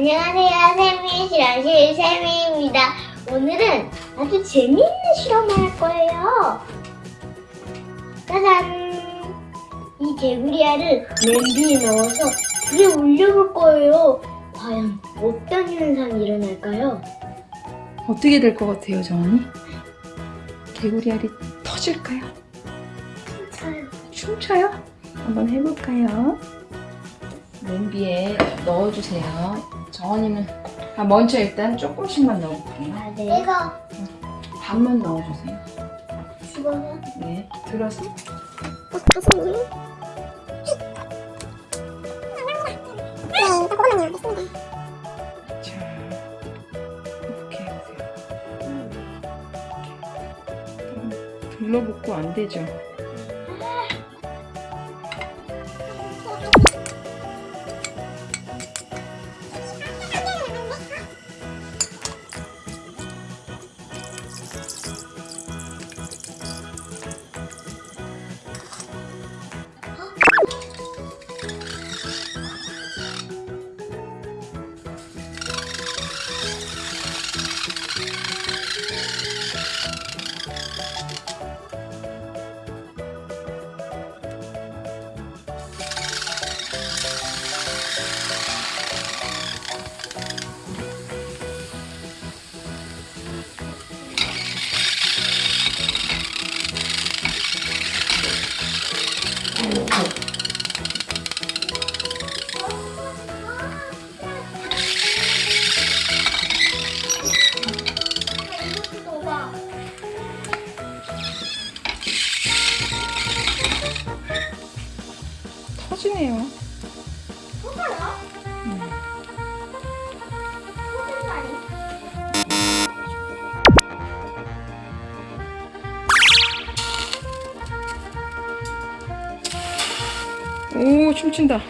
안녕하세요. 세미 실험실 세미입니다. 오늘은 아주 재미있는 실험을 할 거예요. 짜잔! 이 개구리알을 냄비에 넣어서 불에 올려볼 거예요. 과연 어떤 현상이 일어날까요? 어떻게 될 것 같아요, 정원이? 개구리 알이 터질까요? 진짜요. 춤춰요? 한번 해볼까요? 냄비에 넣어주세요. 정원이는 아, 먼저 일단 조금씩만 넣어볼게요. 아, 네. 이거 반만 넣어주세요. 집어서 네, 들어서 자 이렇게 해보세요. 둘러붙고 안 되죠? 터지네요. 오 춤춘다.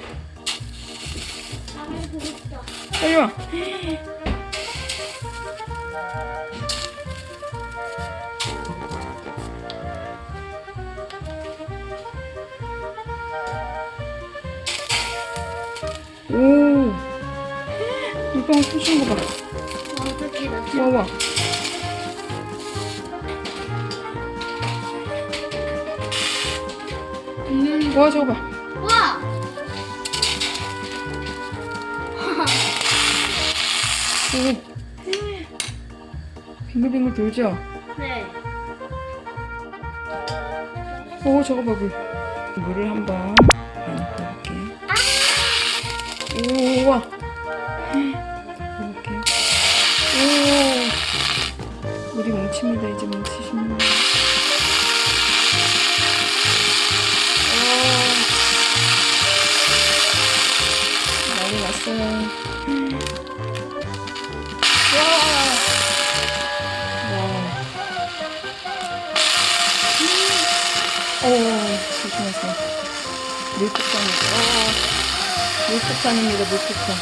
빨리 와. 오. 물방울 춤추는 거 봐. 어떻게 나 와, 와. 음. 와, 저거 봐. 와! 오. 빙글빙글 돌죠? 네. 오, 저거 봐, 물. 물을 한번 부어볼게. 오, 와. 이렇게. 오. 물이 뭉칩니다. 이제 뭉치십니다. 오. 난리 났어요. 오, 조심하세요. 물폭탄이죠. 어, 물폭탄입니다, 물폭탄.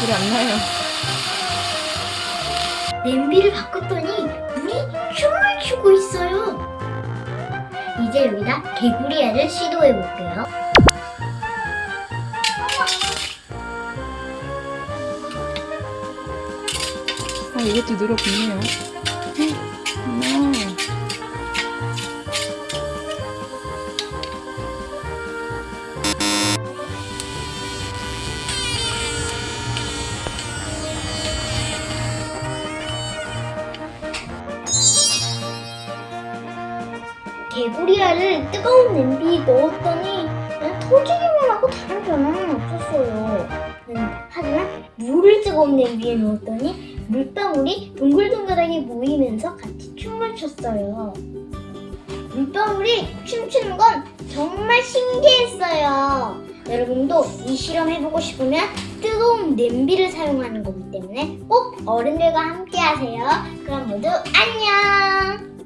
불이 안 나요. 냄비를 바꿨더니 물이 춤을 추고 있어요. 이제 여기다 개구리 알을 시도해 볼게요. 아, 이것도 늘어붙네요. 개구리알을 뜨거운 냄비에 넣었더니 그냥 터지기만 하고 다른 변화는 없었어요. 음, 하지만 물을 뜨거운 냄비에 넣었더니 물방울이 동글동글하게 모이면서 같이 춤을 췄어요. 물방울이 춤추는 건 정말 신기했어요. 여러분도 이 실험 해보고 싶으면 뜨거운 냄비를 사용하는 거기 때문에 꼭 어른들과 함께 하세요. 그럼 모두 안녕!